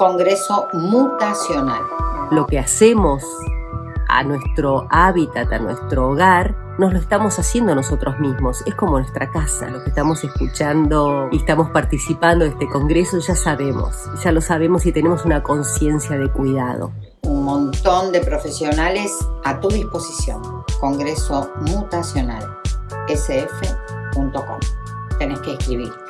Congreso Mutacional. Lo que hacemos a nuestro hábitat, a nuestro hogar, nos lo estamos haciendo nosotros mismos. Es como nuestra casa. Lo que estamos escuchando y estamos participando de este congreso ya sabemos, ya lo sabemos y tenemos una conciencia de cuidado. Un montón de profesionales a tu disposición. Congreso Mutacional, sf.com. Tenés que escribirte.